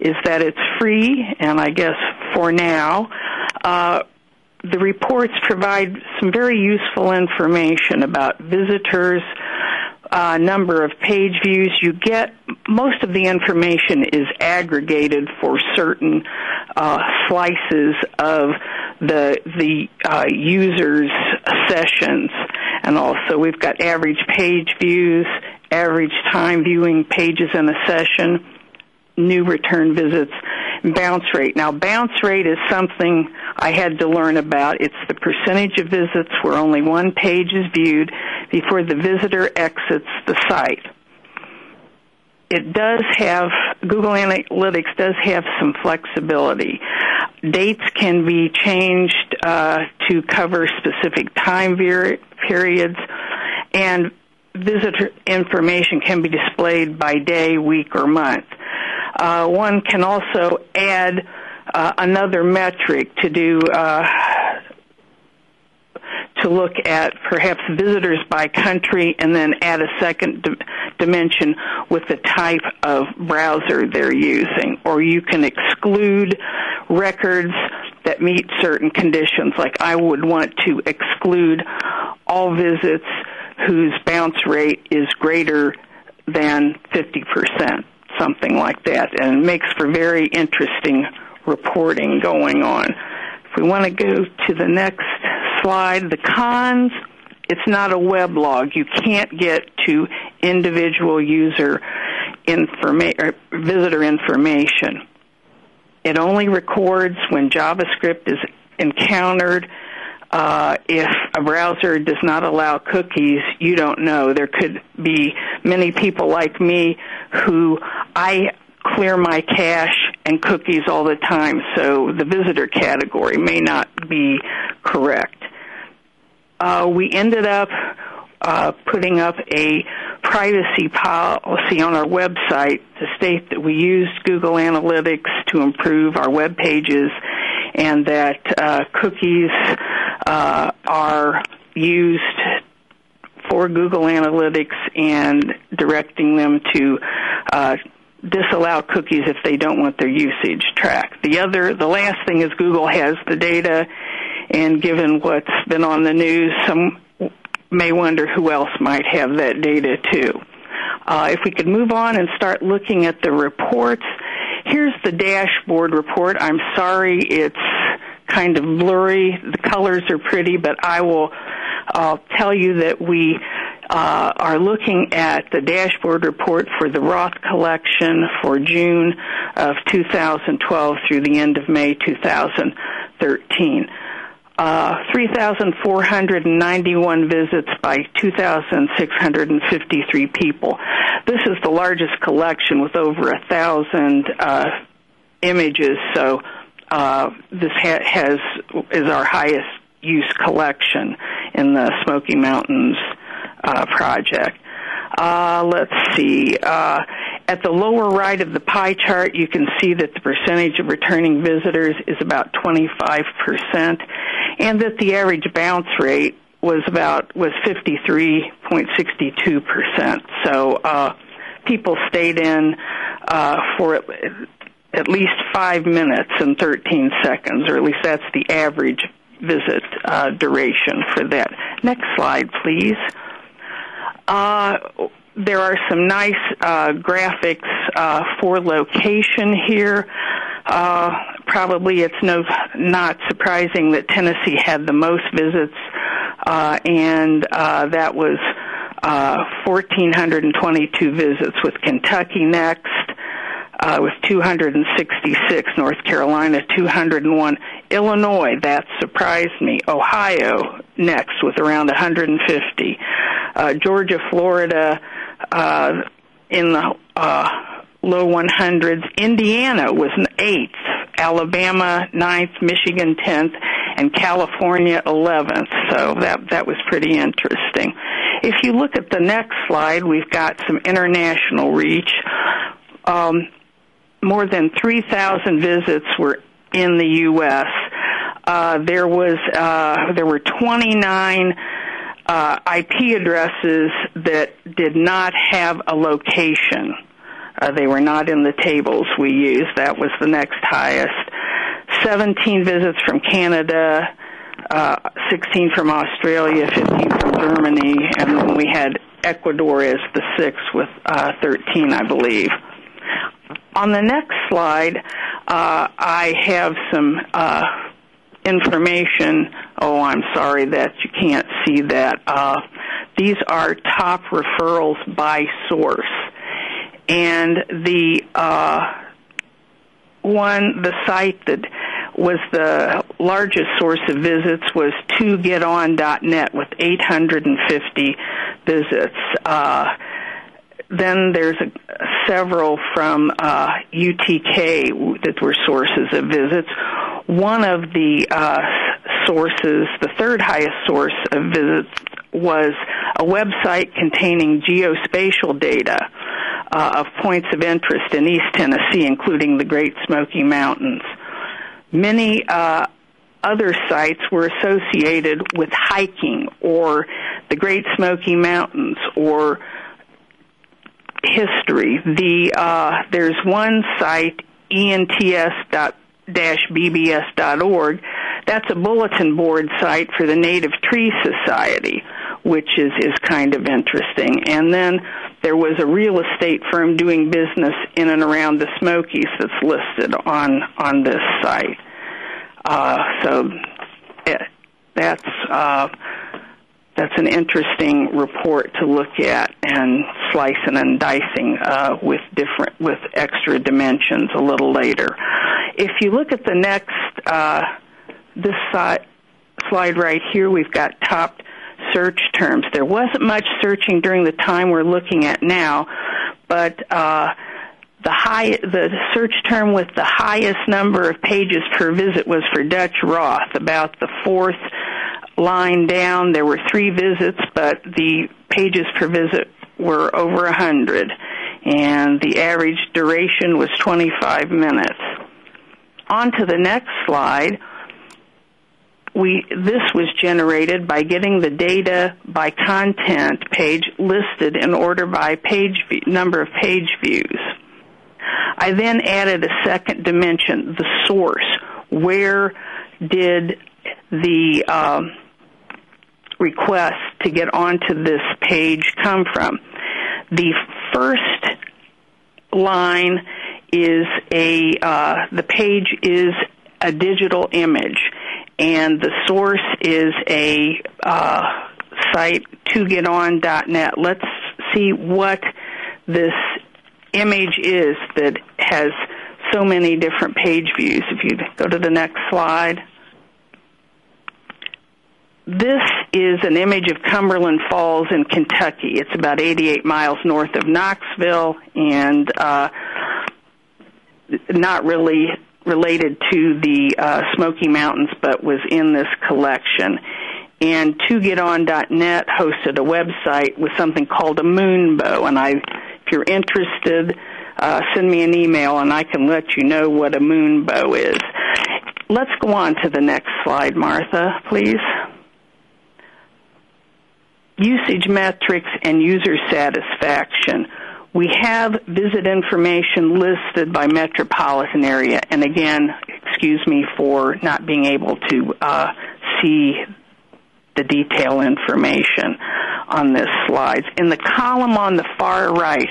is that it's free, and I guess for now. Uh, the reports provide some very useful information about visitors, uh, number of page views. You get most of the information is aggregated for certain uh, slices of the the uh, users' sessions, and also we've got average page views, average time viewing pages in a session, new return visits, bounce rate. Now, bounce rate is something I had to learn about. It's the percentage of visits where only one page is viewed before the visitor exits the site. It does have, Google Analytics does have some flexibility. Dates can be changed uh, to cover specific time periods, and visitor information can be displayed by day, week, or month. Uh, one can also add uh, another metric to do uh, to look at perhaps visitors by country and then add a second dimension with the type of browser they're using. Or you can exclude records that meet certain conditions, like I would want to exclude all visits whose bounce rate is greater than 50% something like that, and it makes for very interesting reporting going on. If we want to go to the next slide, the cons, it's not a weblog. You can't get to individual user informa- visitor information. It only records when JavaScript is encountered. Uh, if a browser does not allow cookies, you don't know. There could be many people like me who I clear my cache and cookies all the time, so the visitor category may not be correct. Uh, we ended up uh, putting up a privacy policy on our website to state that we used Google Analytics to improve our web pages and that uh, cookies uh, are used for Google Analytics and directing them to uh, disallow cookies if they don't want their usage tracked. The other, the last thing is Google has the data, and given what's been on the news, some may wonder who else might have that data too. Uh, if we could move on and start looking at the reports, here's the dashboard report. I'm sorry it's kind of blurry. The colors are pretty, but I will uh, tell you that we uh, are looking at the dashboard report for the Roth collection for June of 2012 through the end of May 2013. Uh, 3,491 visits by 2,653 people. This is the largest collection with over a thousand uh, images, so uh, this ha- has is our highest use collection in the Smoky Mountains uh, project. Uh, let's see. Uh, at the lower right of the pie chart, you can see that the percentage of returning visitors is about 25%, and that the average bounce rate was about was 53.62%. So uh, people stayed in uh, for at least five minutes and 13 seconds, or at least that's the average visit uh, duration for that. Next slide, please. Uh, there are some nice uh, graphics uh, for location here. Uh, probably it's no not surprising that Tennessee had the most visits, uh, and uh, that was 1,422 visits, with Kentucky next uh, with 266, North Carolina 201, Illinois that surprised me, Ohio next with around 150, uh, Georgia, Florida uh, in the uh, low 100s, Indiana was an eighth, Alabama ninth, Michigan 10th, and California 11th. So that that was pretty interesting. If you look at the next slide, we've got some international reach. Um, more than 3,000 visits were in the U.S. Uh, there was uh, there were 29 uh, IP addresses that did not have a location. Uh, they were not in the tables we used. That was the next highest. 17 visits from Canada, uh, 16 from Australia, 15 from Germany, and then we had Ecuador as the sixth with uh, 13, I believe. On the next slide, uh, I have some uh, information. Oh, I'm sorry that you can't see that. Uh, these are top referrals by source. And the uh, one, the site that was the largest source of visits was 2geton.net with 850 visits. Then there's a, several from uh, UTK that were sources of visits. One of the uh, sources, the third highest source of visits, was a website containing geospatial data uh, of points of interest in East Tennessee, including the Great Smoky Mountains. Many uh, other sites were associated with hiking or the Great Smoky Mountains or history. The uh, there's one site ents.bbs.org. That's a bulletin board site for the Native Tree Society, which is is kind of interesting. And then there was a real estate firm doing business in and around the Smokies that's listed on on this site. Uh, so it, that's uh, that's an interesting report to look at and slicing and dicing uh, with different with extra dimensions a little later. If you look at the next uh, this slide, slide right here, we've got top search terms. There wasn't much searching during the time we're looking at now, but uh, the high the search term with the highest number of pages per visit was for Dutch Roth. About the fourth line down, there were three visits, but the pages per visit were over a hundred, and the average duration was 25 minutes. On to the next slide we this was generated by getting the data by content page listed in order by page number of page views. I then added a second dimension, the source. Where did the um, request to get onto this page come from? The first line is a uh, the page is a digital image and the source is a uh, site togeton.net. Let's see what this image is that has so many different page views. If you go to the next slide. This is an image of Cumberland Falls in Kentucky. It's about 88 miles north of Knoxville and uh, not really related to the uh, Smoky Mountains, but was in this collection. And ToGetOn.net hosted a website with something called a moonbow. And I, if you're interested, uh, send me an email and I can let you know what a moonbow is. Let's go on to the next slide, Martha, please. Usage metrics and user satisfaction we have visit information listed by metropolitan area, and again, excuse me for not being able to uh, see the detail information on this slide. In the column on the far right,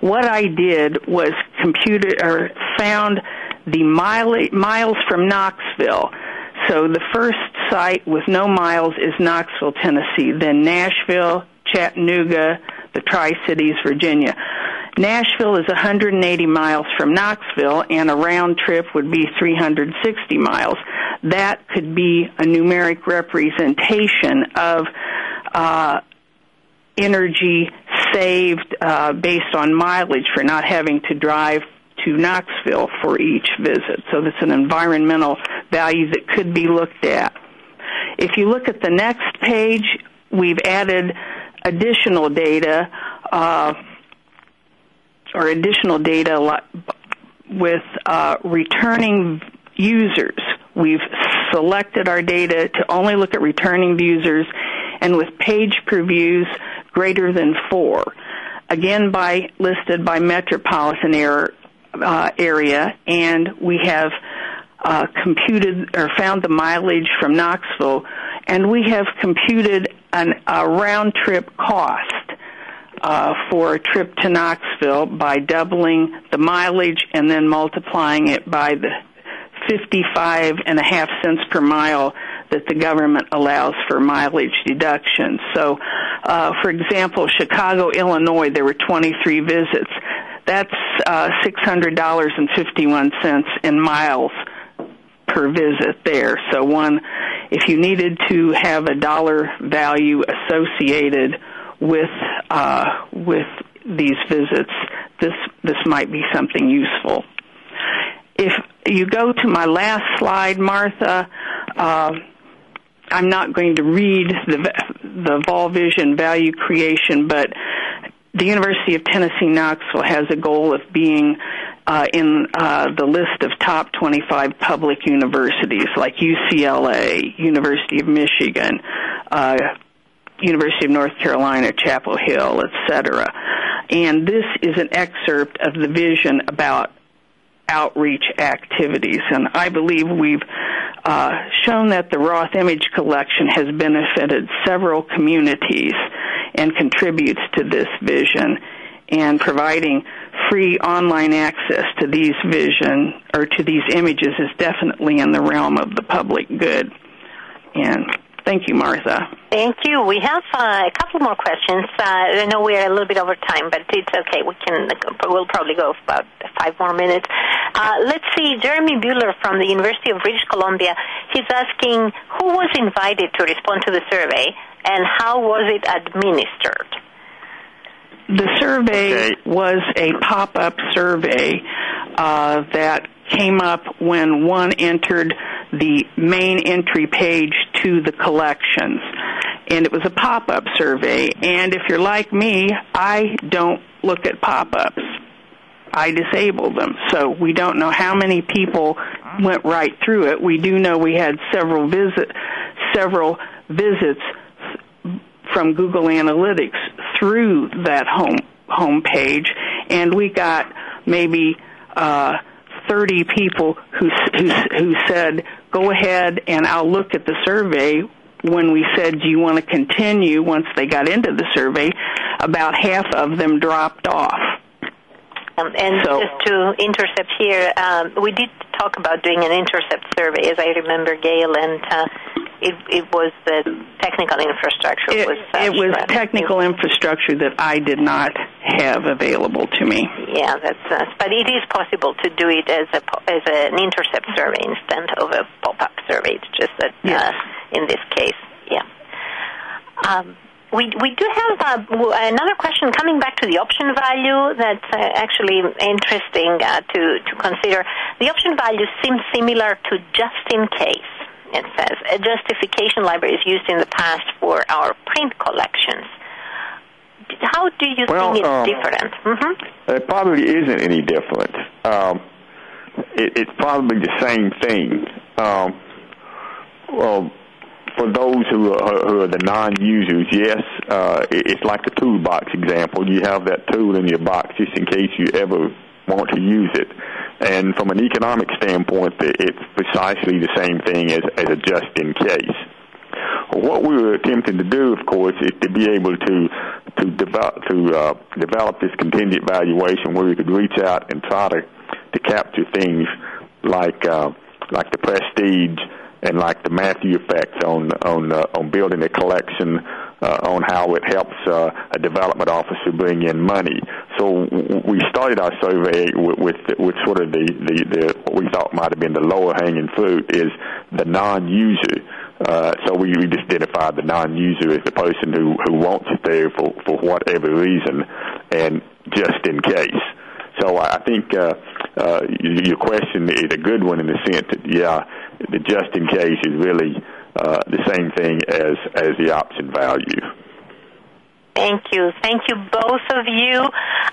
what I did was computed or found the mile, miles from Knoxville. So the first site with no miles is Knoxville, Tennessee, then Nashville, Chattanooga, the Tri Cities, Virginia. Nashville is 180 miles from Knoxville, and a round trip would be 360 miles. That could be a numeric representation of uh, energy saved uh, based on mileage for not having to drive to Knoxville for each visit. So that's an environmental value that could be looked at. If you look at the next page, we've added additional data uh, or additional data with uh, returning users. We've selected our data to only look at returning users and with page previews greater than four. Again, by listed by metropolitan uh, area, and we have uh, computed or found the mileage from Knoxville, and we have computed an, a round trip cost uh, for a trip to Knoxville by doubling the mileage and then multiplying it by the 55 and a half cents per mile that the government allows for mileage deductions. So, uh, for example, Chicago, Illinois, there were 23 visits. That's uh, $600.51 in miles per visit there. So one, if you needed to have a dollar value associated with uh, with these visits, this this might be something useful. If you go to my last slide, Martha, uh, I'm not going to read the the VolVision value creation, but the University of Tennessee Knoxville has a goal of being uh, in uh, the list of top 25 public universities like UCLA, University of Michigan, uh, University of North Carolina, Chapel Hill, etc. And this is an excerpt of the vision about outreach activities. And I believe we've uh, shown that the Roth Image Collection has benefited several communities and contributes to this vision. And providing free online access to these vision or to these images is definitely in the realm of the public good. And Thank you, Martha. Thank you. We have uh, a couple more questions. Uh, I know we're a little bit over time, but it's okay. We can. We'll probably go about five more minutes. Uh, let's see. Jeremy Bueller from the University of British Columbia. He's asking who was invited to respond to the survey and how was it administered. The survey okay. was a pop-up survey uh, that came up when one entered the main entry page to the collections. And it was a pop-up survey. And if you're like me, I don't look at pop-ups. I disable them. So we don't know how many people went right through it. We do know we had several visit, several visits from Google Analytics through that home home page, and we got maybe uh, 30 people who, who, who said, go ahead and I'll look at the survey when we said, do you want to continue once they got into the survey, about half of them dropped off. Um, and so, just to intercept here, um, we did talk about doing an intercept survey, as I remember, Gayle, and uh, it, it was the technical infrastructure. It was, uh, it was technical infrastructure that I did not have available to me. Yeah, that's. Uh, but it is possible to do it as a as an intercept survey instead of a pop-up survey. It's just that yes. uh, in this case, yeah. Um, we we do have uh, another question coming back to the option value that's uh, actually interesting uh, to to consider. The option value seems similar to just in case it says a justification library is used in the past for our print collections. How do you well, think it's um, different? Mm-hmm. It probably isn't any different. Um, it, it's probably the same thing. Um, well, for those who are, who are the non-users, yes, uh, it's like the toolbox example. You have that tool in your box just in case you ever want to use it. And from an economic standpoint, it's precisely the same thing as, as a just in case. What we were attempting to do, of course, is to be able to to develop to uh, develop this contingent valuation where we could reach out and try to to capture things like uh, like the prestige and like the Matthew effect on on uh, on building a collection uh, on how it helps uh, a development officer bring in money. So we started our survey with, with, with sort of the, the, the what we thought might have been the lower hanging fruit is the non-user. Uh, so we, we just identified the non-user as the person who, who wants it there for, for whatever reason and just in case. So I think uh, uh, your question is a good one in the sense that, yeah, the just in case is really uh, the same thing as as the option value. Thank you. Thank you, both of you.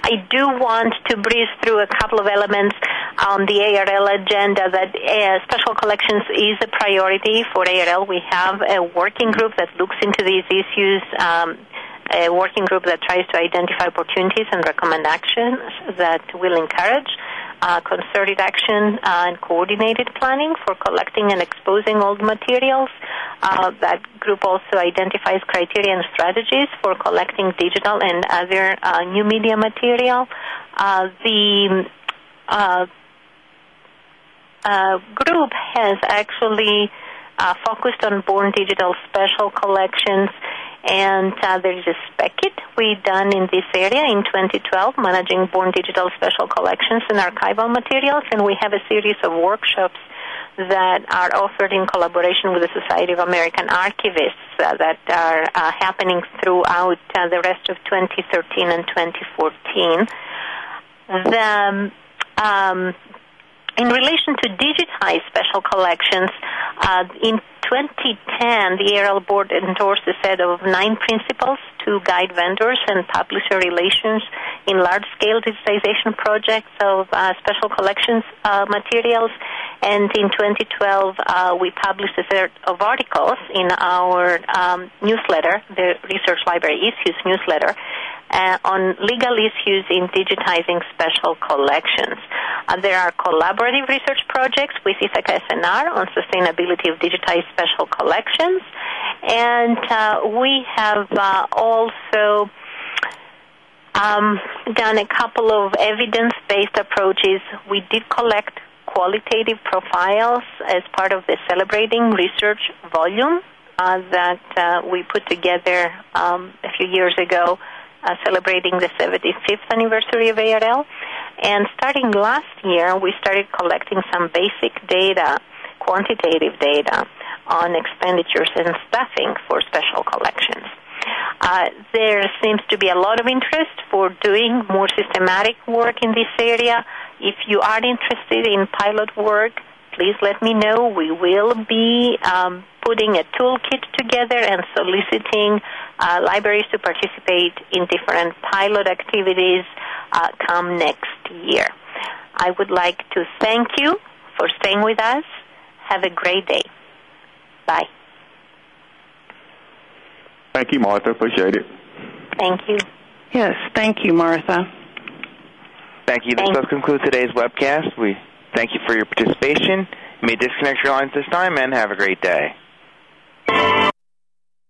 I do want to breeze through a couple of elements. on the ARL agenda that uh, special collections is a priority for ARL. We have a working group that looks into these issues. Um, a working group that tries to identify opportunities and recommend actions that will encourage uh, concerted action uh, and coordinated planning for collecting and exposing old materials. Uh, that group also identifies criteria and strategies for collecting digital and other uh, new media material. Uh, the uh, group has actually focused on born digital special collections and uh, there is a SPEC Kit we done in this area in 2012, managing born digital special collections and archival materials, and we have a series of workshops that are offered in collaboration with the Society of American Archivists uh, that are uh, happening throughout uh, the rest of 2013 and 2014. The, um, in relation to digitized special collections, uh, in 2010, the ARL board endorsed a set of nine principles to guide vendors and publisher relations in large-scale digitization projects of uh, special collections uh, materials. And in 2012, uh, we published a set of articles in our um, newsletter, the Research Library Issues newsletter, uh, on legal issues in digitizing special collections. Uh, there are collaborative research projects with Ithaka S+R on sustainability of digitized special collections, and uh, we have uh, also um, done a couple of evidence-based approaches. We did collect qualitative profiles as part of the Celebrating Research volume uh, that uh, we put together um, a few years ago uh, celebrating the 75th anniversary of ARL. And starting last year, we started collecting some basic data, quantitative data, on expenditures and staffing for special collections. Uh, there seems to be a lot of interest for doing more systematic work in this area. If you are interested in pilot work, please let me know. We will be um, putting a toolkit together and soliciting uh, libraries to participate in different pilot activities uh, come next year. I would like to thank you for staying with us. Have a great day. Bye. Thank you, Martha. Appreciate it. Thank you. Yes, thank you, Martha. Thank you. This does conclude today's webcast. We Thank you for your participation. You may disconnect your lines this time, and have a great day.